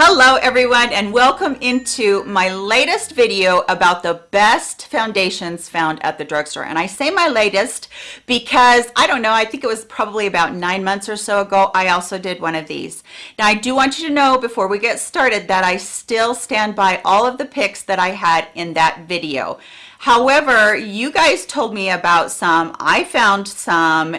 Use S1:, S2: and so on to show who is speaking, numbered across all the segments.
S1: Hello everyone and welcome into my latest video about the best foundations found at the drugstore. And I say my latest because I don't know, I think it was probably about nine months or so ago, I also did one of these. Now I do want you to know before we get started that I still stand by all of the picks that I had in that video. However, you guys told me about some, I found some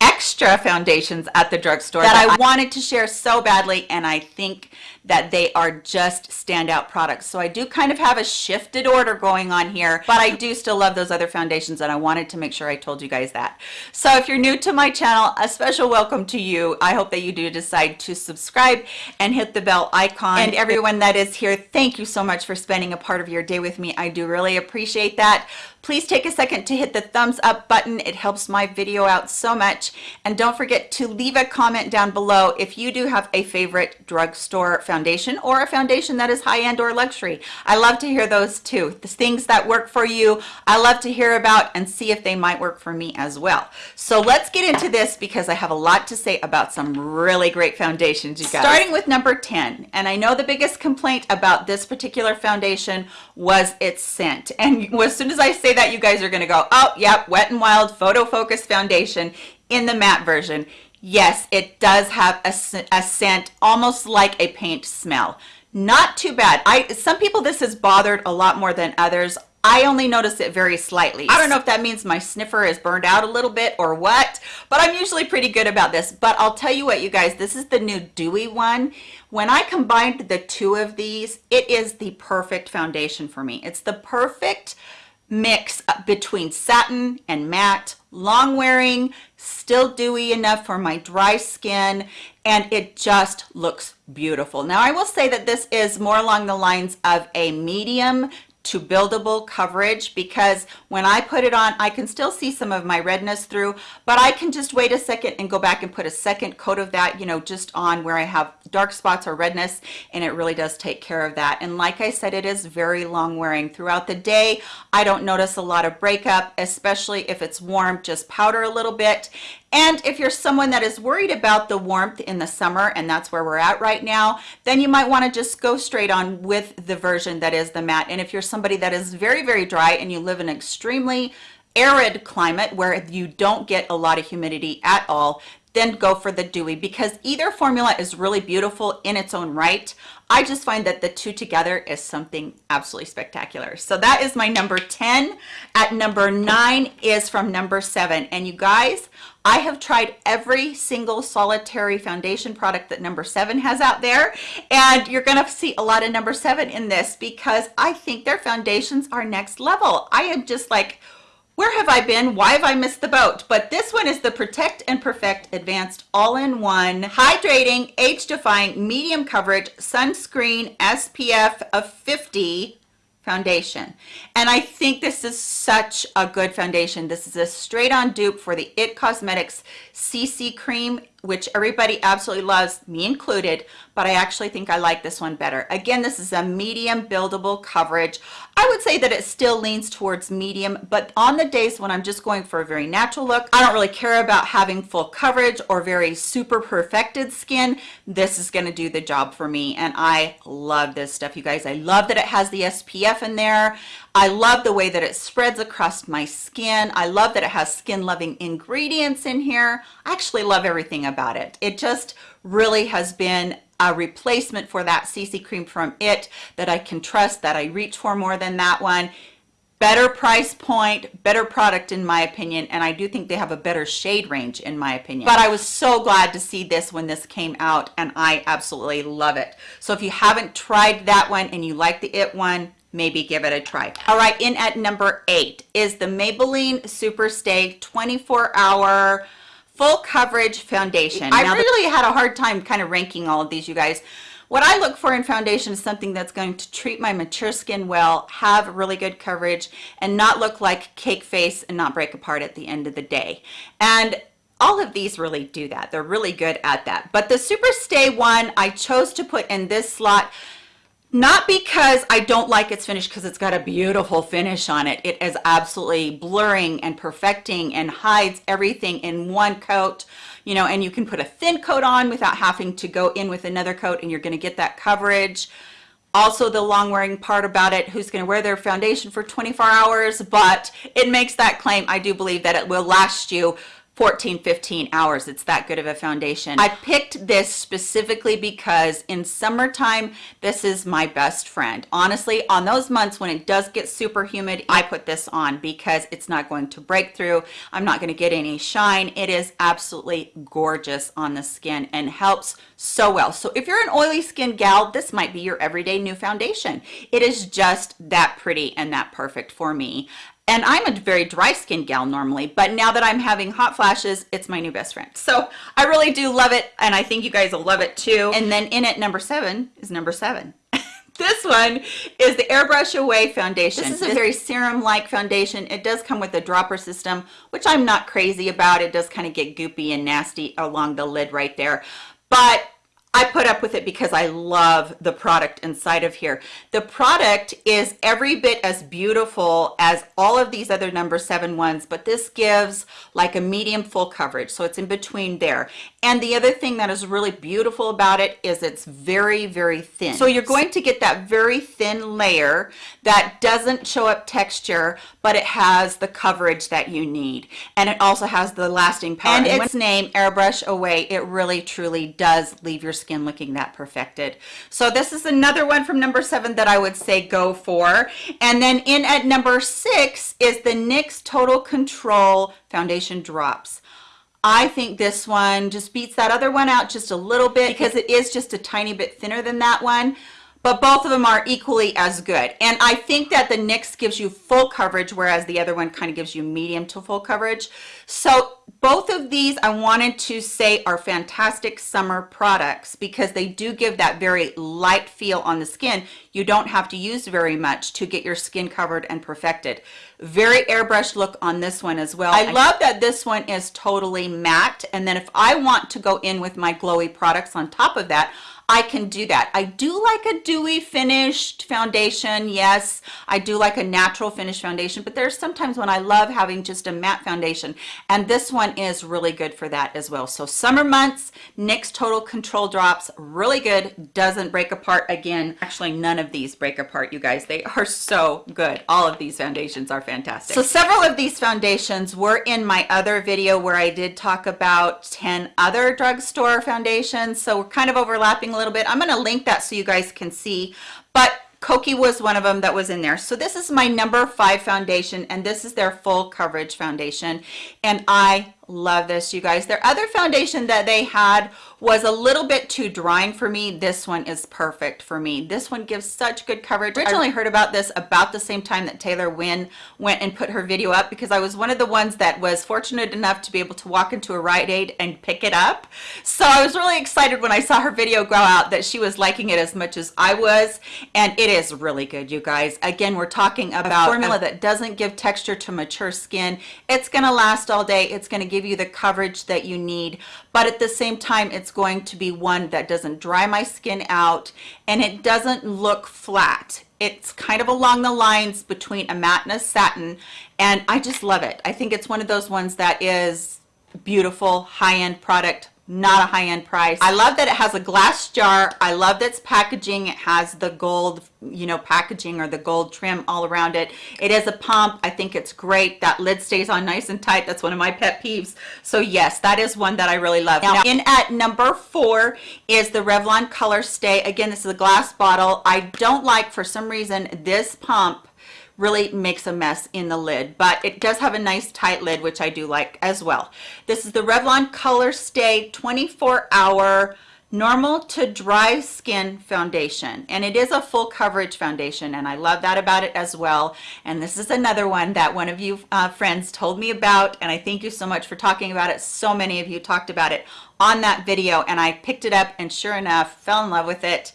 S1: extra foundations at the drugstore that, that I wanted to share so badly and I think that they are just standout products. So I do kind of have a shifted order going on here, but I do still love those other foundations and I wanted to make sure I told you guys that. So if you're new to my channel, a special welcome to you. I hope that you do decide to subscribe and hit the bell icon. And everyone that is here, thank you so much for spending a part of your day with me. I do really appreciate that. Please take a second to hit the thumbs up button. It helps my video out so much. And don't forget to leave a comment down below if you do have a favorite drugstore foundation or a foundation that is high-end or luxury. I love to hear those too. The things that work for you, I love to hear about and see if they might work for me as well. So let's get into this because I have a lot to say about some really great foundations, you guys. Starting with number 10. And I know the biggest complaint about this particular foundation was its scent. And as soon as I say that you guys are going to go, oh, yep, Wet n Wild Photo Focus Foundation in the matte version. Yes, it does have a, a scent almost like a paint smell. Not too bad. I Some people this has bothered a lot more than others. I only notice it very slightly. I don't know if that means my sniffer is burned out a little bit or what, but I'm usually pretty good about this. But I'll tell you what, you guys, this is the new Dewy one. When I combined the two of these, it is the perfect foundation for me. It's the perfect mix between satin and matte, long wearing, still dewy enough for my dry skin, and it just looks beautiful. Now I will say that this is more along the lines of a medium to buildable coverage because when I put it on, I can still see some of my redness through, but I can just wait a second and go back and put a second coat of that, you know, just on where I have dark spots or redness, and it really does take care of that. And like I said, it is very long wearing. Throughout the day, I don't notice a lot of breakup, especially if it's warm, just powder a little bit. And if you're someone that is worried about the warmth in the summer, and that's where we're at right now, then you might want to just go straight on with the version that is the matte. And if you're somebody that is very, very dry and you live in extremely arid climate where you don't get a lot of humidity at all, then go for the dewy because either formula is really beautiful in its own right. I just find that the two together is something absolutely spectacular. So that is my number 10. At number nine is from number seven. And you guys, I have tried every single solitary foundation product that number seven has out there. And you're gonna see a lot of number seven in this because I think their foundations are next level. I am just like, where have I been? Why have I missed the boat? But this one is the Protect and Perfect Advanced All-in-One Hydrating, Age-Defying, Medium Coverage Sunscreen SPF of 50 foundation and I think this is such a good foundation this is a straight on dupe for the it cosmetics cc cream which everybody absolutely loves me included but i actually think i like this one better. Again this is a medium buildable coverage. I would say that it still leans towards medium but on the days when i'm just going for a very natural look i don't really care about having full coverage or very super perfected skin. This is going to do the job for me and i love this stuff you guys. I love that it has the spf in there I love the way that it spreads across my skin. I love that it has skin loving ingredients in here. I actually love everything about it. It just really has been a replacement for that CC cream from it that I can trust, that I reach for more than that one. Better price point, better product in my opinion, and I do think they have a better shade range in my opinion. But I was so glad to see this when this came out and I absolutely love it. So if you haven't tried that one and you like the IT one, maybe give it a try. All right, in at number eight is the Maybelline Superstay 24 hour full coverage foundation. I now, really had a hard time kind of ranking all of these, you guys. What I look for in foundation is something that's going to treat my mature skin well, have really good coverage, and not look like cake face and not break apart at the end of the day. And all of these really do that. They're really good at that. But the Super Stay one, I chose to put in this slot not because I don't like its finish because it's got a beautiful finish on it. It is absolutely blurring and perfecting and hides everything in one coat. You know, and you can put a thin coat on without having to go in with another coat and you're gonna get that coverage. Also the long wearing part about it, who's gonna wear their foundation for 24 hours, but it makes that claim. I do believe that it will last you 14, 15 hours. It's that good of a foundation. I picked this specifically because in summertime, this is my best friend. Honestly, on those months when it does get super humid, I put this on because it's not going to break through. I'm not gonna get any shine. It is absolutely gorgeous on the skin and helps so well. So if you're an oily skin gal, this might be your everyday new foundation. It is just that pretty and that perfect for me and I'm a very dry skin gal normally, but now that I'm having hot flashes, it's my new best friend. So I really do love it, and I think you guys will love it too. And then in it, number seven is number seven. this one is the Airbrush Away Foundation. This is a very serum-like foundation. It does come with a dropper system, which I'm not crazy about. It does kind of get goopy and nasty along the lid right there. But I put up with it because I love the product inside of here. The product is every bit as beautiful as all of these other number seven ones, but this gives like a medium full coverage. So it's in between there. And the other thing that is really beautiful about it is it's very, very thin. So you're going to get that very thin layer that doesn't show up texture, but it has the coverage that you need. And it also has the lasting power. And, and its name, Airbrush Away, it really truly does leave your skin looking that perfected. So this is another one from number seven that I would say go for. And then in at number six is the NYX Total Control Foundation Drops. I think this one just beats that other one out just a little bit because it is just a tiny bit thinner than that one but both of them are equally as good. And I think that the NYX gives you full coverage, whereas the other one kind of gives you medium to full coverage. So both of these I wanted to say are fantastic summer products because they do give that very light feel on the skin. You don't have to use very much to get your skin covered and perfected. Very airbrush look on this one as well. I love that this one is totally matte. And then if I want to go in with my glowy products on top of that, I can do that. I do like a dewy finished foundation. Yes, I do like a natural finish foundation, but there's sometimes when I love having just a matte foundation. And this one is really good for that as well. So summer months, NYX Total Control Drops, really good. Doesn't break apart again. Actually, none of these break apart, you guys. They are so good. All of these foundations are fantastic. So several of these foundations were in my other video where I did talk about 10 other drugstore foundations. So we're kind of overlapping little bit. I'm going to link that so you guys can see. But Kokie was one of them that was in there. So this is my number five foundation, and this is their full coverage foundation. And I love this, you guys. Their other foundation that they had was a little bit too drying for me. This one is perfect for me. This one gives such good coverage. I originally heard about this about the same time that Taylor Wynn went and put her video up because I was one of the ones that was fortunate enough to be able to walk into a Rite Aid and pick it up. So I was really excited when I saw her video go out that she was liking it as much as I was. And it is really good, you guys. Again, we're talking about a formula that doesn't give texture to mature skin. It's gonna last all day. It's gonna give you the coverage that you need. But at the same time, it's it's going to be one that doesn't dry my skin out and it doesn't look flat. It's kind of along the lines between a matte and a satin and I just love it. I think it's one of those ones that is beautiful high-end product not a high-end price. I love that it has a glass jar. I love it's packaging. It has the gold, you know, packaging or the gold trim all around it. It is a pump. I think it's great. That lid stays on nice and tight. That's one of my pet peeves. So yes, that is one that I really love. Now in at number four is the Revlon Color Stay. Again, this is a glass bottle. I don't like, for some reason, this pump really makes a mess in the lid but it does have a nice tight lid which I do like as well. This is the Revlon color stay 24 hour normal to dry skin foundation and it is a full coverage foundation and I love that about it as well. And this is another one that one of you uh, friends told me about and I thank you so much for talking about it. So many of you talked about it on that video and I picked it up and sure enough fell in love with it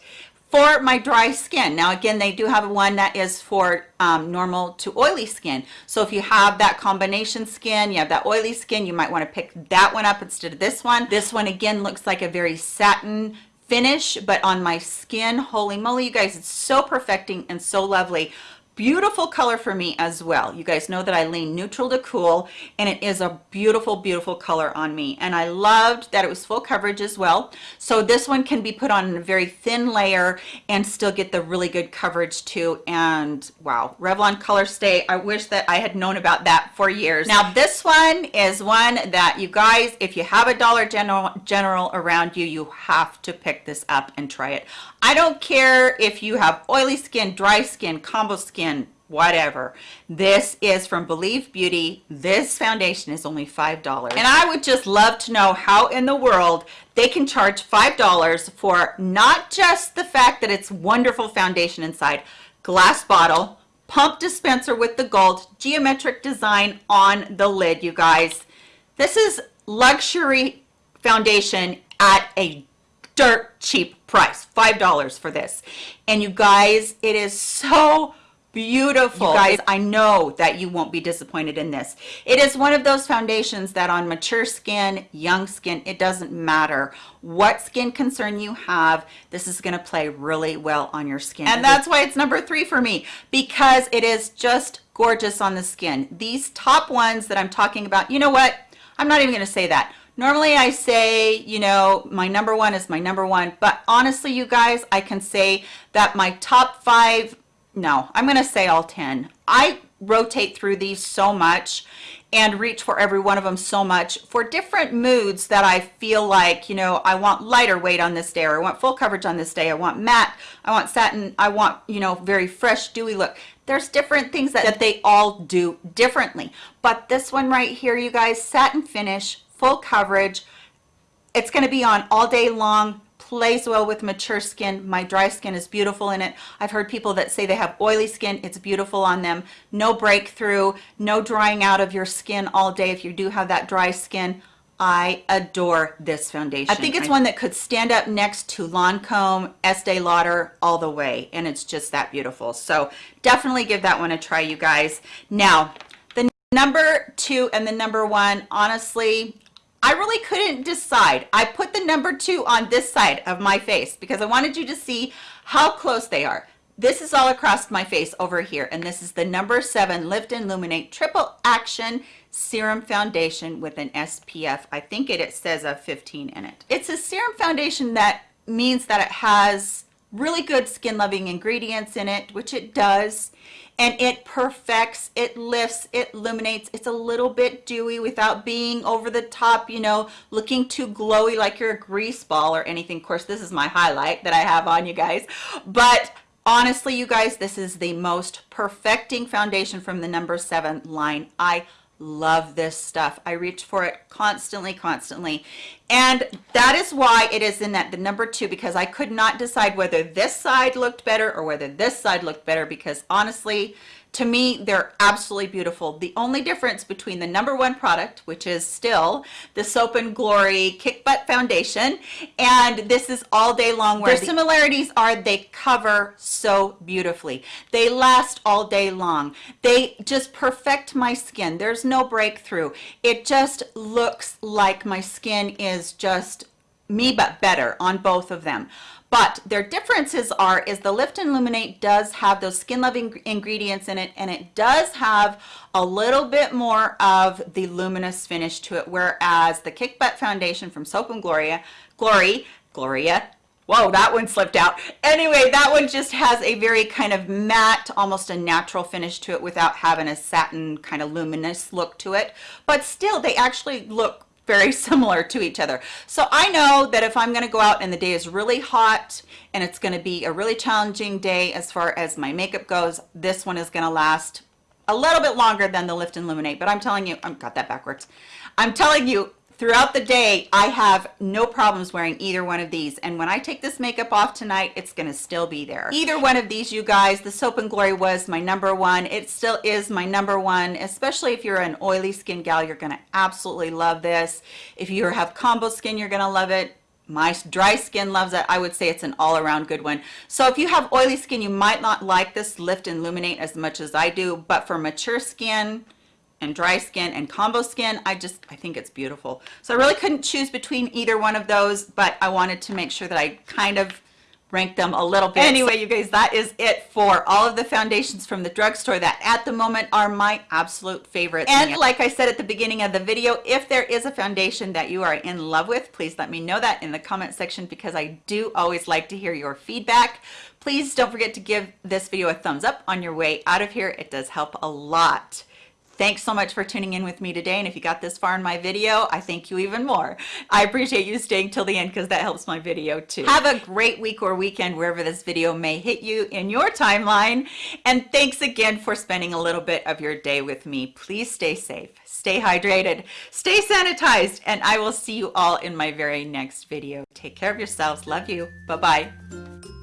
S1: for my dry skin. Now again, they do have one that is for um, normal to oily skin. So if you have that combination skin, you have that oily skin, you might want to pick that one up instead of this one. This one again looks like a very satin finish, but on my skin, holy moly, you guys, it's so perfecting and so lovely beautiful color for me as well. You guys know that I lean neutral to cool and it is a beautiful, beautiful color on me. And I loved that it was full coverage as well. So this one can be put on a very thin layer and still get the really good coverage too. And wow, Revlon Color Stay. I wish that I had known about that for years. Now this one is one that you guys, if you have a Dollar General, General around you, you have to pick this up and try it. I don't care if you have oily skin, dry skin, combo skin, whatever. This is from Believe Beauty. This foundation is only $5. And I would just love to know how in the world they can charge $5 for not just the fact that it's wonderful foundation inside, glass bottle, pump dispenser with the gold, geometric design on the lid, you guys. This is luxury foundation at a dirt cheap price five dollars for this and you guys it is so beautiful. You guys i know that you won't be disappointed in this. It is one of those foundations that on mature skin young skin it doesn't matter what skin concern you have this is going to play really well on your skin. And that's why it's number three for me because it is just gorgeous on the skin. These top ones that i'm talking about you know what? I'm not even going to say that. Normally I say, you know, my number one is my number one, but honestly, you guys, I can say that my top five, no, I'm going to say all 10. I rotate through these so much and reach for every one of them so much for different moods that I feel like, you know, I want lighter weight on this day, or I want full coverage on this day, I want matte, I want satin, I want, you know, very fresh, dewy look. There's different things that, that they all do differently. But this one right here, you guys, satin finish, full coverage. It's going to be on all day long, plays well with mature skin. My dry skin is beautiful in it. I've heard people that say they have oily skin. It's beautiful on them. No breakthrough, no drying out of your skin all day if you do have that dry skin. I adore this foundation. I think it's one that could stand up next to Lancome, Estee Lauder all the way, and it's just that beautiful. So definitely give that one a try, you guys. Now, the number two and the number one, honestly, I really couldn't decide. I put the number two on this side of my face because I wanted you to see how close they are. This is all across my face over here, and this is the number seven Lift and Illuminate Triple Action Serum Foundation with an SPF. I think it, it says a 15 in it. It's a serum foundation that means that it has really good skin loving ingredients in it, which it does and it perfects it lifts it illuminates. It's a little bit dewy without being over the top you know looking too glowy like you're a grease ball or anything. Of course this is my highlight that i have on you guys. But honestly you guys this is the most perfecting foundation from the number seven line. I love this stuff. I reach for it constantly constantly. And that is why it is in that the number two because i could not decide whether this side looked better or whether this side looked better because honestly to me they're absolutely beautiful. The only difference between the number one product which is still the soap and glory kick butt foundation and this is all day long where the similarities are they cover so beautifully. They last all day long. They just perfect my skin. There's no breakthrough. It just looks like my skin is just me but better on both of them but their differences are is the lift and illuminate does have those skin loving ingredients in it and it does have a little bit more of the luminous finish to it whereas the kick butt foundation from soap and gloria glory gloria whoa that one slipped out. Anyway that one just has a very kind of matte almost a natural finish to it without having a satin kind of luminous look to it. But still they actually look very similar to each other. So I know that if I'm going to go out and the day is really hot and it's going to be a really challenging day as far as my makeup goes, this one is going to last a little bit longer than the Lift and Illuminate. But I'm telling you, I've got that backwards. I'm telling you, throughout the day i have no problems wearing either one of these. And when i take this makeup off tonight it's going to still be there. Either one of these you guys the soap and glory was my number one. It still is my number one especially if you're an oily skin gal you're going to absolutely love this. If you have combo skin you're going to love it. My dry skin loves it. I would say it's an all-around good one. So if you have oily skin you might not like this lift and illuminate as much as i do but for mature skin and dry skin and combo skin i just i think it's beautiful so i really couldn't choose between either one of those but i wanted to make sure that i kind of rank them a little bit. Anyway, you guys, that is it for all of the foundations from the drugstore that at the moment are my absolute favorites. And like I said at the beginning of the video, if there is a foundation that you are in love with, please let me know that in the comment section because I do always like to hear your feedback. Please don't forget to give this video a thumbs up on your way out of here. It does help a lot. Thanks so much for tuning in with me today. And if you got this far in my video, I thank you even more. I appreciate you staying till the end because that helps my video too. Have a great week or weekend wherever this video may hit you in your timeline. And thanks again for spending a little bit of your day with me. Please stay safe, stay hydrated, stay sanitized, and I will see you all in my very next video. Take care of yourselves. Love you. Bye-bye.